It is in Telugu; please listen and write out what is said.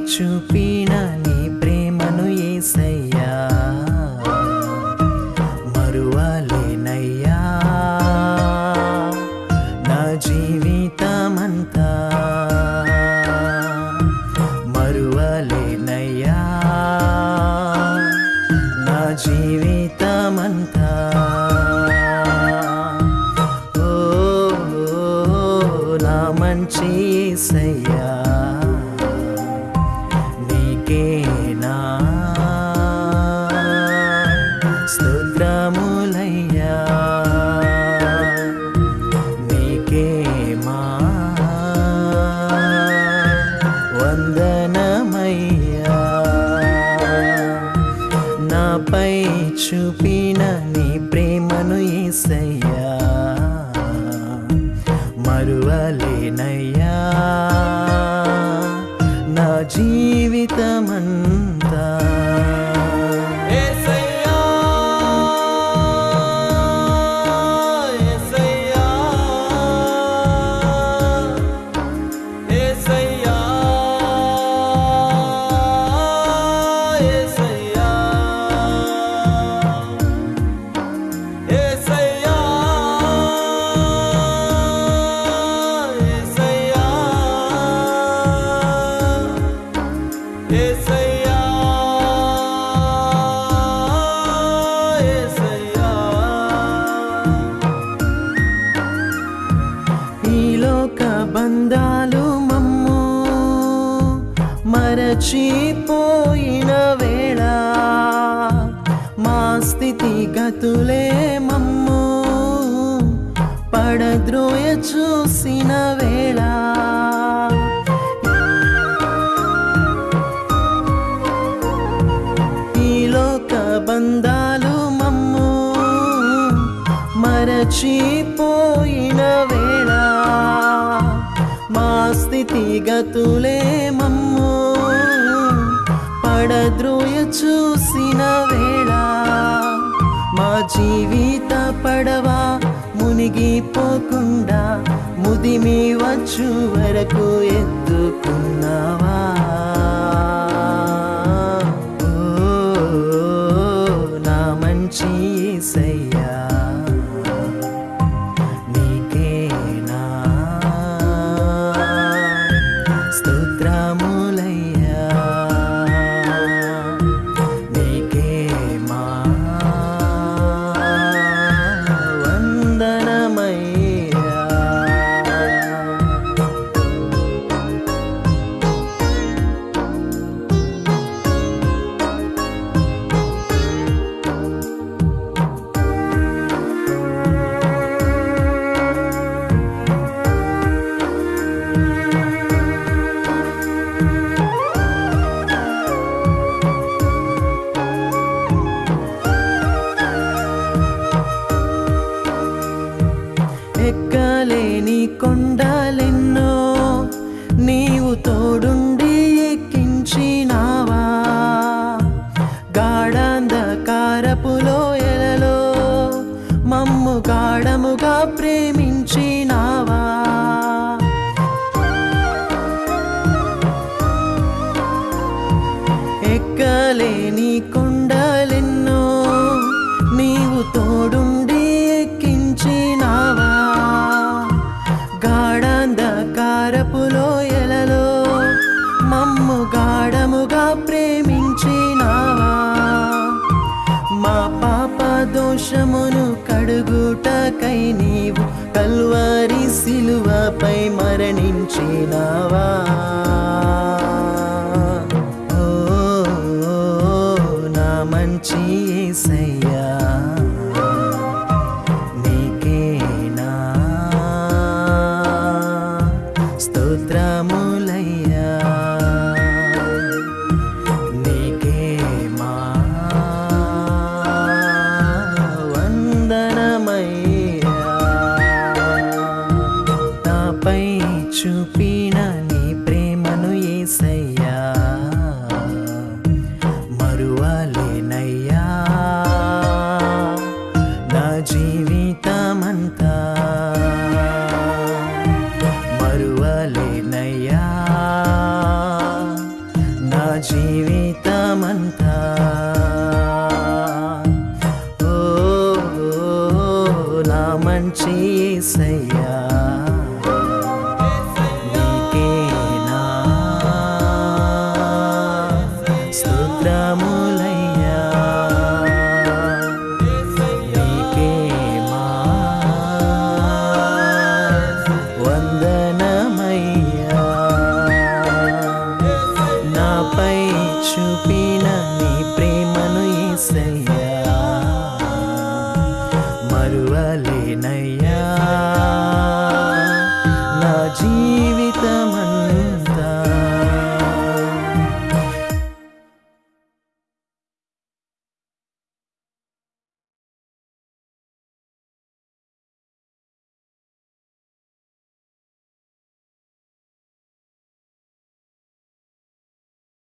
చూపిన నీ ప్రేమను ఏసయ్యా. మరువలేనయ్యా. నా జీవితమంతా మరువాలేనయ్యా. నా జీవి చూపిన నీ ప్రేమను ఏసయ్యా. మరువలేనయ్యా. నా జీవితమ మరచిపోయిన వేళ మా స్థితి గతులే మమ్ము. పడద్రోయ చూసిన వేళ. ఈలోక బంధాలు మమ్ము. మరచిపోయిన వేళ. మా స్థితి గతులే మమ్ము. పడద్రోయ చూసిన వేళ మా జీవిత పడవ మునిగిపోకుండా ముదిమి వచ్చు వరకు ఎత్తుకున్నావా? నా మంచి సై ఎక్కలేని కొండలెన్నో నీవు తోడుండి ఎక్కించినావా? గాఢాంధకారపులో ఎలలో మమ్ము గాఢముగా ప్రేమించినావా? ఎక్కలేని కొండలెన్నో నీవు తోడుండి ప్రేమించినావా మా పాప దోషమును కడుగుటకై నీవు కల్వారి సిలువపై మరణించినావా? పిలవలేనయ్యా నా జీవితమంతా మరువలేనయ్యా. నా జీవితమంతా ఓ నా మంచి సయ్యా మారువలేనయ్యా.